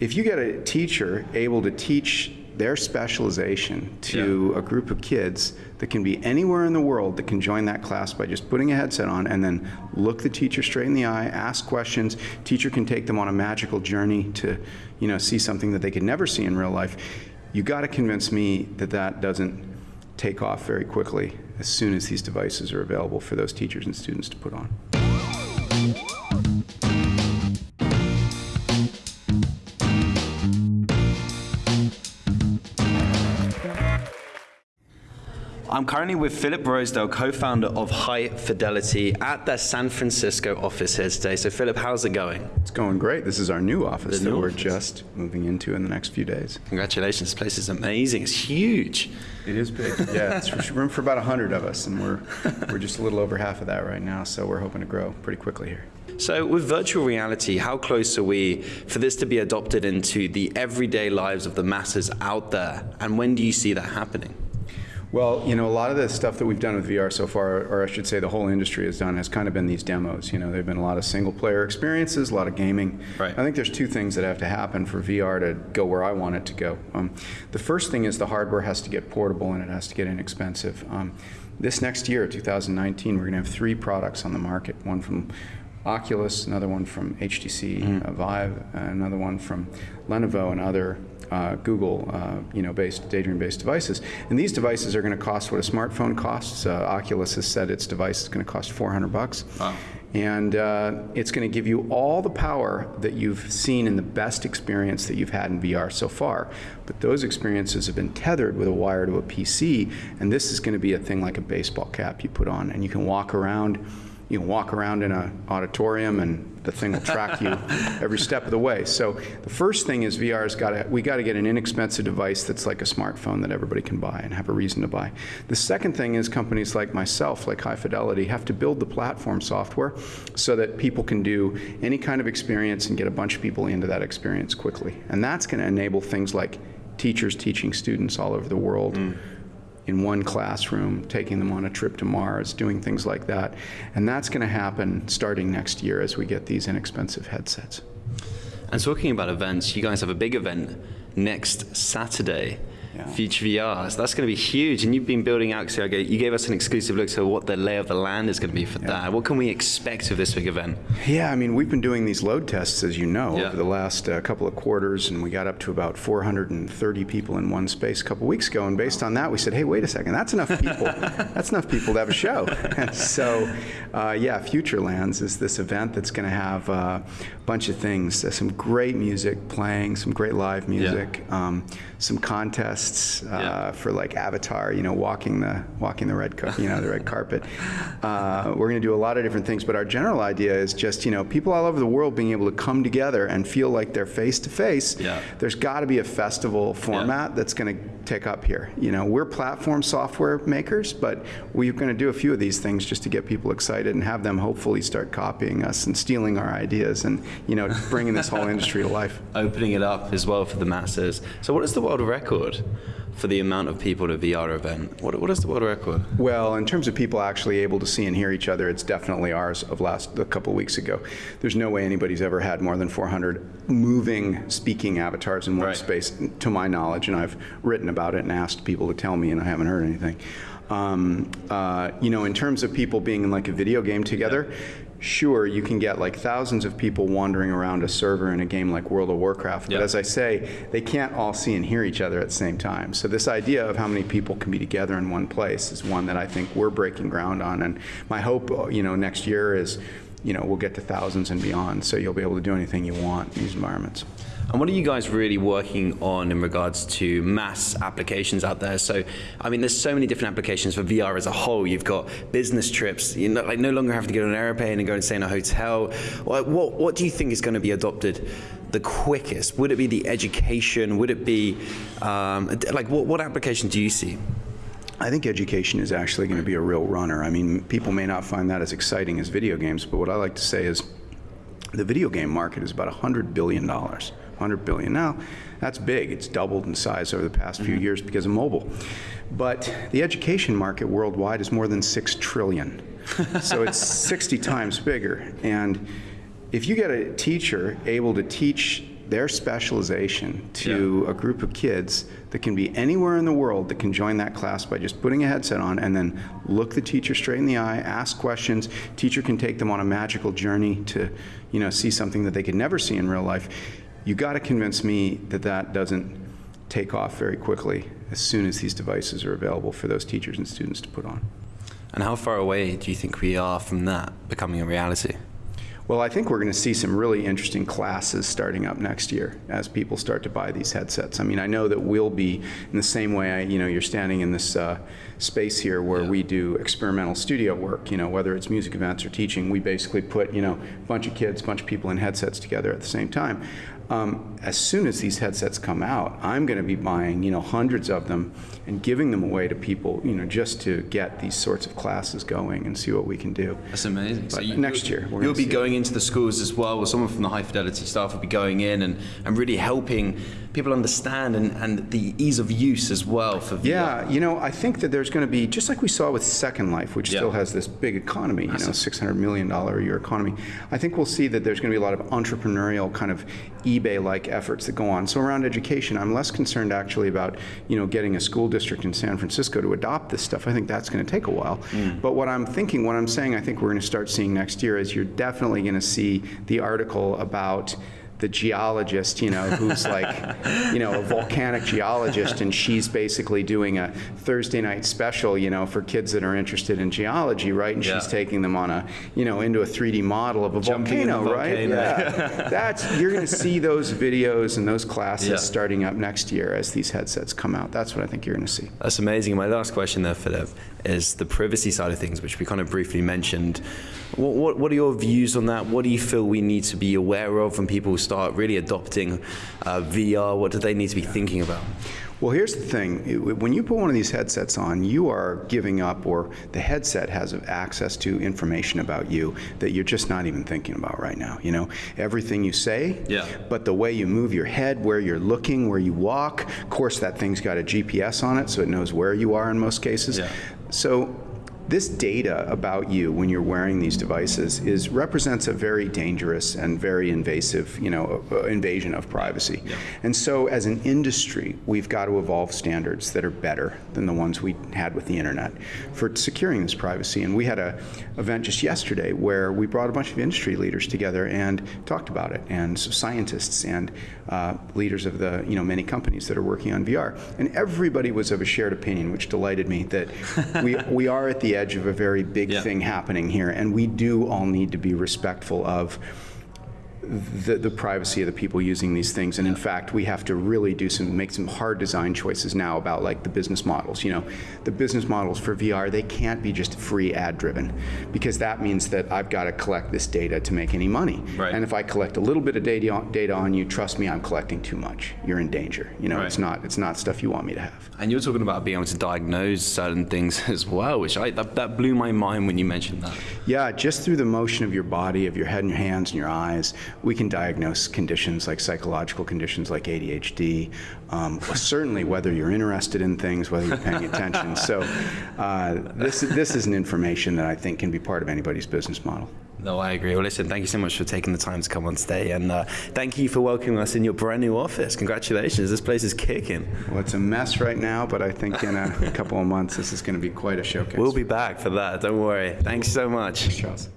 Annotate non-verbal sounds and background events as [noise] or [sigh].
if you get a teacher able to teach their specialization to a group of kids that can be anywhere in the world that can join that class by just putting a headset on and then look the teacher straight in the eye, ask questions. Teacher can take them on a magical journey to, you know, see something that they could never see in real life. You got to convince me that that doesn't take off very quickly as soon as these devices are available for those teachers and students to put on. I'm currently with Philip Rosedale, co-founder of High Fidelity at their San Francisco office here today. So Philip, how's it going? It's going great. This is our new office The that new we're office. just moving into in the next few days. Congratulations, this place is amazing. It's huge. It is big. Yeah, it's room for about 100 of us, and we're, we're just a little over half of that right now, so we're hoping to grow pretty quickly here. So with virtual reality, how close are we for this to be adopted into the everyday lives of the masses out there? And when do you see that happening? Well, you know, a lot of the stuff that we've done with VR so far, or I should say the whole industry has done, has kind of been these demos. You know, there have been a lot of single player experiences, a lot of gaming. Right. I think there's two things that have to happen for VR to go where I want it to go. Um, the first thing is the hardware has to get portable and it has to get inexpensive. Um, this next year, 2019, we're going to have three products on the market one from Oculus, another one from HTC uh, Vive, another one from Lenovo and other uh, Google, uh, you know, based Daydream-based devices. And these devices are going to cost what a smartphone costs. Uh, Oculus has said its device is going to cost 400 bucks. Wow. And uh, it's going to give you all the power that you've seen in the best experience that you've had in VR so far. But those experiences have been tethered with a wire to a PC, and this is going to be a thing like a baseball cap you put on, and you can walk around. You can walk around in an auditorium, and the thing will track you [laughs] every step of the way. So the first thing is VR's got to we got to get an inexpensive device that's like a smartphone that everybody can buy and have a reason to buy. The second thing is companies like myself, like High Fidelity, have to build the platform software so that people can do any kind of experience and get a bunch of people into that experience quickly. And that's going to enable things like teachers teaching students all over the world mm. In one classroom, taking them on a trip to Mars, doing things like that. And that's going to happen starting next year as we get these inexpensive headsets. And talking about events, you guys have a big event next Saturday, Yeah. Future VR. So that's going to be huge. And you've been building out, so you gave us an exclusive look to what the lay of the land is going to be for that. What can we expect of this big event? Yeah, I mean, we've been doing these load tests, as you know, Yeah. over the last uh, couple of quarters, and we got up to about 430 people in one space a couple weeks ago. And based on that, we said, hey, wait a second, that's enough people. [laughs] that's enough people to have a show. So, uh, yeah, Futurelands is this event that's going to have uh, a bunch of things, some great music playing, some great live music, um, some contests uh, Yeah. for like Avatar, you know, walking the walking the red, you know, the red carpet. [laughs] Uh, we're going to do a lot of different things, but our general idea is just, you know, people all over the world being able to come together and feel like they're face to face. Yeah. There's got to be a festival format that's going to take up here. You know, we're platform software makers, but we're going to do a few of these things just to get people excited and have them hopefully start copying us and stealing our ideas and, you know, bringing this whole [laughs] industry to life. Opening it up as well for the masses. So, what is the world record for the amount of people at a VR event? What, what is the world record? Well, in terms of people actually able to see and hear each other, it's definitely ours of last a couple weeks ago. There's no way anybody's ever had more than 400 moving speaking avatars in one Right. space, to my knowledge, and I've written about it and asked people to tell me, and I haven't heard anything. Um, uh, you know, in terms of people being in like a video game together, sure, you can get like thousands of people wandering around a server in a game like World of Warcraft, but as I say, they can't all see and hear each other at the same time. So this idea of how many people can be together in one place is one that I think we're breaking ground on. And my hope, you know, next year is, you know, we'll get to thousands and beyond. So you'll be able to do anything you want in these environments. And what are you guys really working on in regards to mass applications out there? So, I mean, there's so many different applications for VR as a whole. You've got business trips. You know, like no longer have to get on an airplane and go and stay in a hotel. What, what, what do you think is going to be adopted the quickest? Would it be the education? Would it be um, like what, what application do you see? I think education is actually going to be a real runner. I mean, people may not find that as exciting as video games, but what I like to say is the video game market is about $100 billion. 100 billion. Now, that's big. It's doubled in size over the past few mm-hmm. years because of mobile. But the education market worldwide is more than 6 trillion. so it's [laughs] 60 times bigger. And if you get a teacher able to teach their specialization to a group of kids that can be anywhere in the world that can join that class by just putting a headset on and then look the teacher straight in the eye, ask questions. Teacher can take them on a magical journey to, you know, see something that they could never see in real life. You got to convince me that that doesn't take off very quickly as soon as these devices are available for those teachers and students to put on. And how far away do you think we are from that becoming a reality? Well, I think we're going to see some really interesting classes starting up next year as people start to buy these headsets. I mean, I know that we'll be in the same way. I, you know, you're standing in this uh, space here where we do experimental studio work. You know, whether it's music events or teaching, we basically put you know a bunch of kids, a bunch of people in headsets together at the same time. Um, as soon as these headsets come out, I'm going to be buying, you know, hundreds of them and giving them away to people, you know, just to get these sorts of classes going and see what we can do. That's amazing. But next year, you'll be see it. going into the schools as well, or someone from the high fidelity staff will be going in and, and really helping people understand and, and the ease of use as well for VR. Yeah, you know, I think that there's going to be, just like we saw with Second Life, which Yeah. still has this big economy, you know, $600 million a year economy, I think we'll see that there's going to be a lot of entrepreneurial kind of eBay-like efforts that go on. So around education, I'm less concerned actually about, you know, getting a school district in San Francisco to adopt this stuff. I think that's going to take a while. Mm. But what I'm thinking, what I'm saying I think we're going to start seeing next year is you're definitely going to see the article about the geologist, you know, who's like, you know, a volcanic geologist, and she's basically doing a Thursday night special, you know, for kids that are interested in geology, right? And Yeah. she's taking them on a, you know, into a 3D model of a the volcano, right? Yeah. [laughs] That's you're going to see those videos and those classes Yeah. starting up next year as these headsets come out. That's what I think you're going to see. That's amazing. My last question there, Philip, is the privacy side of things, which we kind of briefly mentioned. What, what, what are your views on that? What do you feel we need to be aware of when people start really adopting uh, VR? What do they need to be thinking about? Well, here's the thing. When you put one of these headsets on, you are giving up, or the headset has access to information about you that you're just not even thinking about right now. You know, everything you say, Yeah. but the way you move your head, where you're looking, where you walk. Of course, that thing's got a GPS on it, so it knows where you are in most cases. Yeah. So this data about you when you're wearing these devices is represents a very dangerous and very invasive, you know, uh, invasion of privacy. And so as an industry, we've got to evolve standards that are better than the ones we had with the internet for securing this privacy. And we had a event just yesterday where we brought a bunch of industry leaders together and talked about it, and so scientists and uh, leaders of the, you know, many companies that are working on VR. And everybody was of a shared opinion, which delighted me that we, we are at the edge of a very big Yeah. thing happening here, and we do all need to be respectful of the, the privacy of the people using these things. And in fact, we have to really do some, make some hard design choices now about like the business models. You know, the business models for VR, they can't be just free ad driven because that means that I've got to collect this data to make any money. Right. And if I collect a little bit of data on, data on you, trust me, I'm collecting too much. You're in danger. You know, Right. it's not, it's not stuff you want me to have. And you're talking about being able to diagnose certain things [laughs] as well, which I, that, that blew my mind when you mentioned that. Yeah, just through the motion of your body, of your head and your hands and your eyes, we can diagnose conditions like psychological conditions like ADHD. Um, certainly, whether you're interested in things, whether you're paying attention. So, uh, this this is an information that I think can be part of anybody's business model. No, I agree. Well, listen, thank you so much for taking the time to come on today, and uh, thank you for welcoming us in your brand new office. Congratulations, this place is kicking. Well, it's a mess right now, but I think in a couple of months this is going to be quite a showcase. We'll be back for that. Don't worry. Thanks so much. Charles.